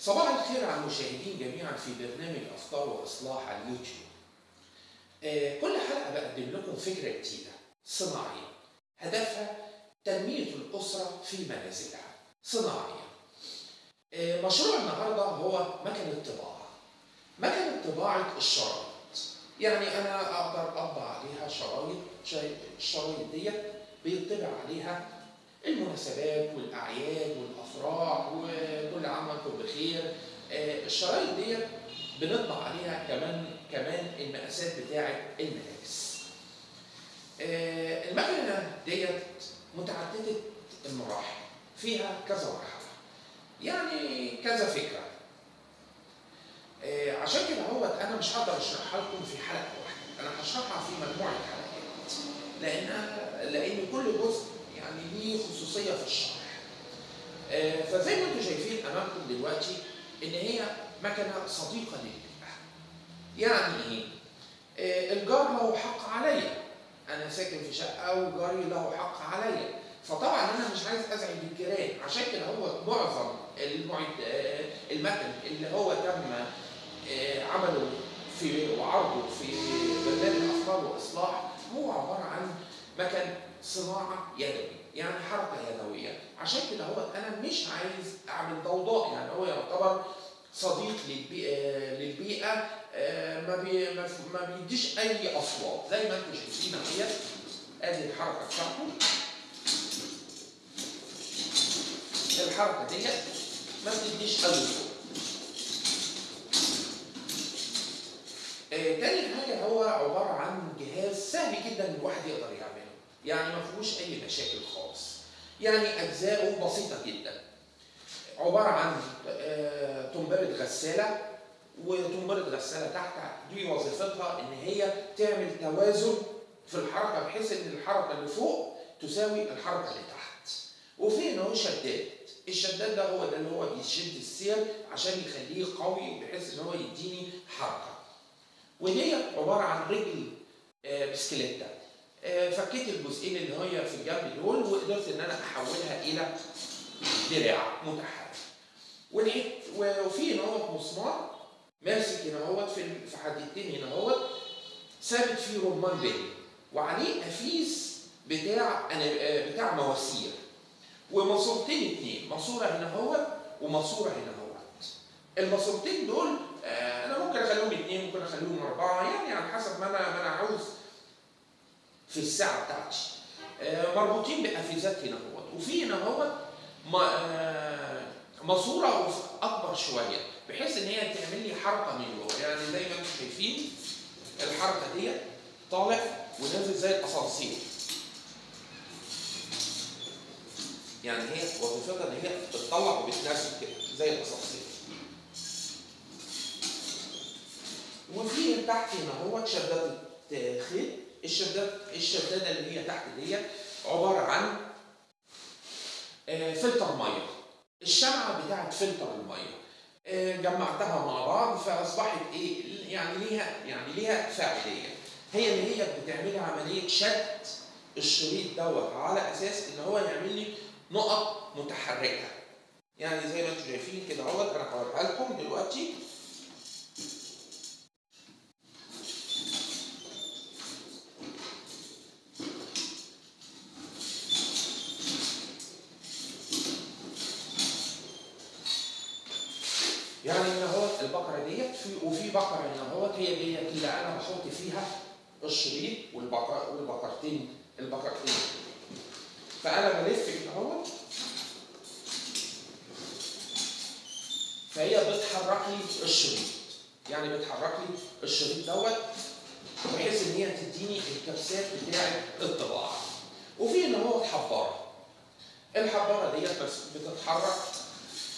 صباح الخير على المشاهدين جميعا في برنامج أفكار وإصلاح على اليوتيوب. آه، كل حلقة بقدم لكم فكرة جديدة صناعية هدفها تنمية الأسرة في منازلها صناعية. آه، مشروع النهارده هو مكنه طباعه. مكنه طباعة الشرايط. يعني أنا أقدر أطبع عليها شرايط الشرايط ديت بيطبع عليها المناسبات والأعياد والأفراح وكل عام وأنتم بخير. آه، الشرايط ديت بنطبع عليها كمان كمان المقاسات بتاعة الملابس. آه، المكنة ديت متعددة المراحل فيها كذا مرحلة. يعني كذا فكرة. آه، عشان كده هو أنا مش هقدر أشرحها لكم في حلقة واحدة أنا هشرحها في مجموعة حلقات. لأن لأن كل جزء يعني ليه خصوصية في الشرح آه، فزي ما أنتم شايفين أمامكم دلوقتي إن هي مكنة صديقة للبيئه يعني إيه؟ آه، الجار له حق عليا أنا ساكن في شقة وجاري له حق عليا فطبعا أنا مش عايز أزعج الجيران عشان كده هو معظم المعد آه، المكن اللي هو تم عمله في وعرضه في برنامج افكار وإصلاح هو عبارة عن مكن صناعة يدوي. يعني حركة يدوية. عشان كده هو أنا مش عايز أعمل ضوضاء يعني هو يعتبر صديق للبيئه للبيئة آه، ما بي ما بيديش أي أصوات. زي ما أنتم شايفين اهي أدي الحركة بتاعته. الحركة ديت ما بتديش أي صوت. آه، تاني حاجة هو عبارة عن جهاز سهل جدا الواحد يقدر يعمله. يعني ما فيهوش أي مشاكل خالص. يعني أجزاؤه بسيطة جدا. عبارة عن آه، تنبرة غسالة وتنبرة غسالة تحت دي وظيفتها إن هي تعمل توازن في الحركة بحيث إن الحركة اللي فوق تساوي الحركة اللي تحت. وفي هنا هو شداد. الشداد ده هو ده اللي هو بيشد السير عشان يخليه قوي بحيث إن هو يديني حركة. ودي عبارة عن رجل آه، بسكليته آه، فكيت الجزئين اللي هي في الجنب دول وقدرت إن أنا أحولها إلى دراع متحرك. وفي هنا مسمار ماسك هنا هو في حديدتين هنا هو ثابت فيه رمان بلي وعليه قفيز بتاع آه، بتاع مواسير. وماسورتين اتنين ماسورة هنا هو وماسورة هنا هو الماسورتين دول آه، أنا ممكن أخليهم اتنين ممكن أخليهم أربعة يعني على حسب ما أنا ما أنا عاوز. في الساعة بتاعتي آه، مربوطين بقفيزات هنا هو وفي هنا آه، ماسورة أكبر شوية بحيث إن هي تعمل لي حركة من جوه. يعني زي ما أنتم شايفين الحركة ديت طالع ونازل زي الأسانسير. يعني هي وظيفتها إن هي بتطلع وبتنزل كده زي الأسانسير. وفي تحت هنا هو شدادة خيط الشداد الشدادة اللي هي تحت ديت عبارة عن آه، فلتر مية. الشمعة بتاعت فلتر المية. آه، جمعتها مع بعض فأصبحت إيه يعني ليها يعني ليها فاعلية. هي اللي هي بتعمل عملية شد الشريط دوت على أساس إن هو يعمل لي نقط متحركة. يعني زي ما أنتم شايفين كده أهوت أنا هوريها لكم دلوقتي. يعني هنا هو البقرة ديت في وفي بقرة هنا هو هي ديت اللي أنا بحط فيها الشريط والبقرة والبقرتين البقرتين. فأنا بلف كده اهوت فهي بتحرك لي الشريط. يعني بتحرك لي الشريط دوت بحيث إن هي تديني الكبسات بتاعة الطباعة. وفي هنا هو حبارة. الحبارة ديت بتتحرك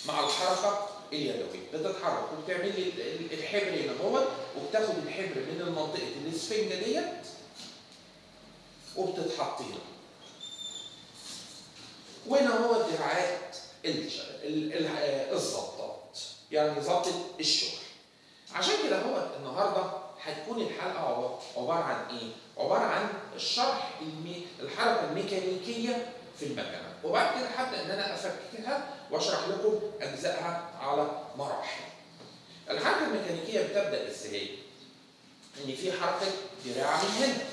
مع الحركة اليدويه بتتحرك وبتعمل لي ال- ال- الحبر هنا هو وبتاخد الحبر من منطقه الاسفنجه ديت وبتتحط هنا وهنا هو دراعات الظبطات يعني ظبطة الشغل عشان كده هو النهارده هتكون الحلقة عب- عبارة عن إيه؟ عبارة عن الشرح. الحركة الميكانيكية في المكنه وبعد كده هبدا ان أنا افككها وأشرح لكم اجزائها على مراحل. الحركة الميكانيكية بتبدأ إزاي؟ إن في حركة دراع من هنا.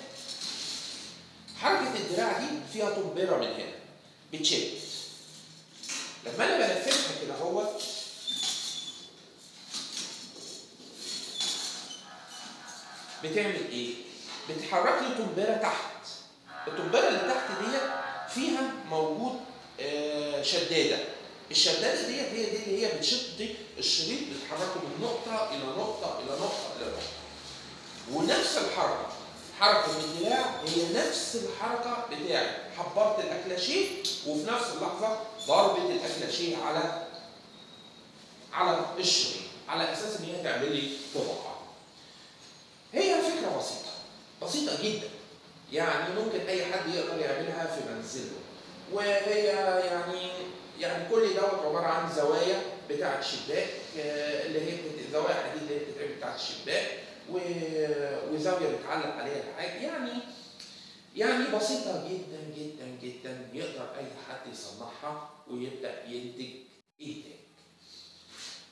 حركة الدراع دي فيها طنبره من هنا. بتشد. لما أنا بلففها كده أهوت. بتعمل إيه؟ بتحرك لي طنبره تحت. الطنبره اللي تحت ديت فيها موجود آه، شدادة. الشدادة ديت هي دي اللي هي بتشد الشريط بتحركه من نقطة إلى نقطة إلى نقطة إلى نقطة. ونفس الحركة حركة الدراع هي نفس الحركة بتاعت حبرت الأكلاشيه وفي نفس اللحظة ضربت الأكلاشيه على على الشريط على أساس إن هي تعمل لي طبقة. هي فكرة بسيطة بسيطة جدا. يعني ممكن أي حد يقدر يعملها في منزله. وهي يعني يعني كل دوت عبارة عن زوايا بتاعة شباك آه، اللي هي زوايا حديد اللي هي بتتعمل بتاعة الشباك وزاوية بتعلق عليها الحاجة يعني يعني بسيطة جدا جدا جدا يقدر أي حد يصنعها ويبدأ ينتج انتاج.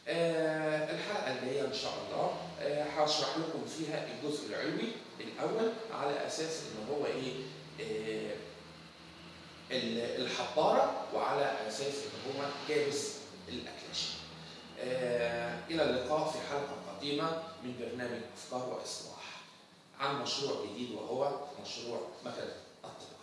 آه الحلقة الجايه إن شاء الله آه هشرح لكم فيها الجزء العلوي الأول على أساس إن هو إيه آه ال- الحباره وعلى أساس إن هو كابس الاكلاشي. آه إلى اللقاء في حلقة قديمة من برنامج أفكار وإصلاح عن مشروع جديد وهو مشروع مكنة الطباعه.